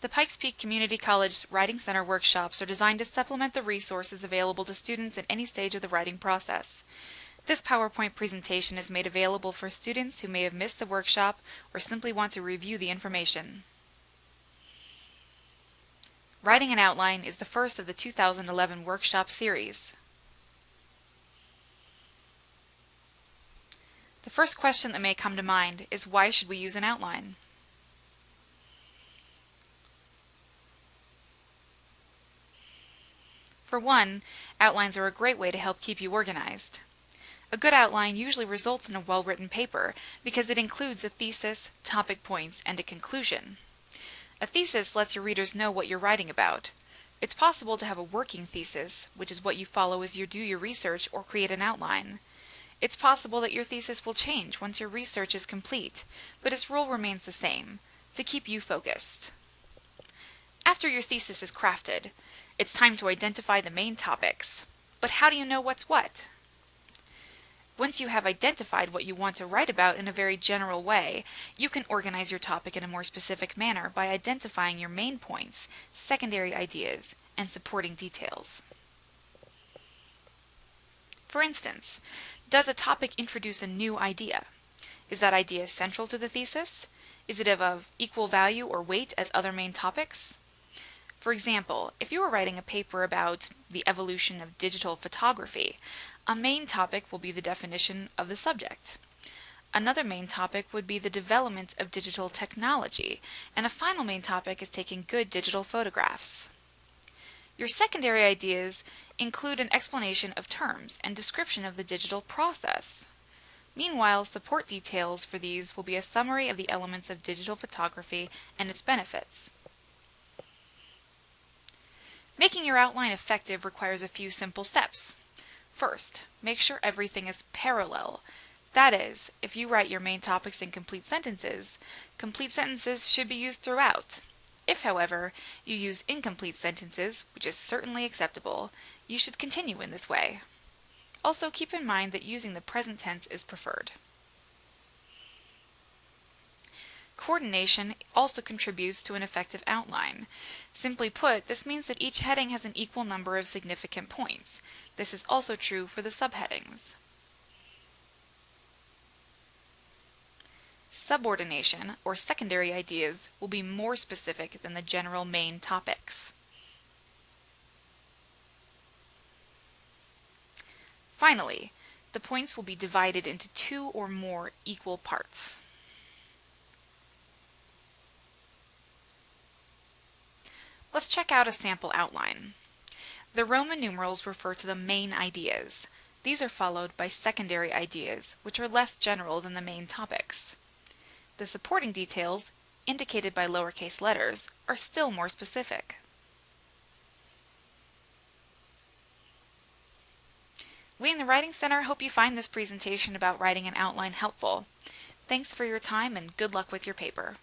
The Pikes Peak Community College Writing Center workshops are designed to supplement the resources available to students at any stage of the writing process. This PowerPoint presentation is made available for students who may have missed the workshop or simply want to review the information. Writing an outline is the first of the 2011 workshop series. The first question that may come to mind is why should we use an outline? For one, outlines are a great way to help keep you organized. A good outline usually results in a well-written paper because it includes a thesis, topic points, and a conclusion. A thesis lets your readers know what you're writing about. It's possible to have a working thesis, which is what you follow as you do your research or create an outline. It's possible that your thesis will change once your research is complete, but its role remains the same, to keep you focused. After your thesis is crafted, it's time to identify the main topics. But how do you know what's what? Once you have identified what you want to write about in a very general way, you can organize your topic in a more specific manner by identifying your main points, secondary ideas, and supporting details. For instance, does a topic introduce a new idea? Is that idea central to the thesis? Is it of equal value or weight as other main topics? For example, if you were writing a paper about the evolution of digital photography, a main topic will be the definition of the subject. Another main topic would be the development of digital technology, and a final main topic is taking good digital photographs. Your secondary ideas include an explanation of terms and description of the digital process. Meanwhile, support details for these will be a summary of the elements of digital photography and its benefits. Making your outline effective requires a few simple steps. First, make sure everything is parallel. That is, if you write your main topics in complete sentences, complete sentences should be used throughout. If, however, you use incomplete sentences, which is certainly acceptable, you should continue in this way. Also keep in mind that using the present tense is preferred. Coordination also contributes to an effective outline. Simply put, this means that each heading has an equal number of significant points. This is also true for the subheadings. Subordination, or secondary ideas, will be more specific than the general main topics. Finally, the points will be divided into two or more equal parts. Let's check out a sample outline. The Roman numerals refer to the main ideas. These are followed by secondary ideas, which are less general than the main topics. The supporting details, indicated by lowercase letters, are still more specific. We in the Writing Center hope you find this presentation about writing an outline helpful. Thanks for your time and good luck with your paper.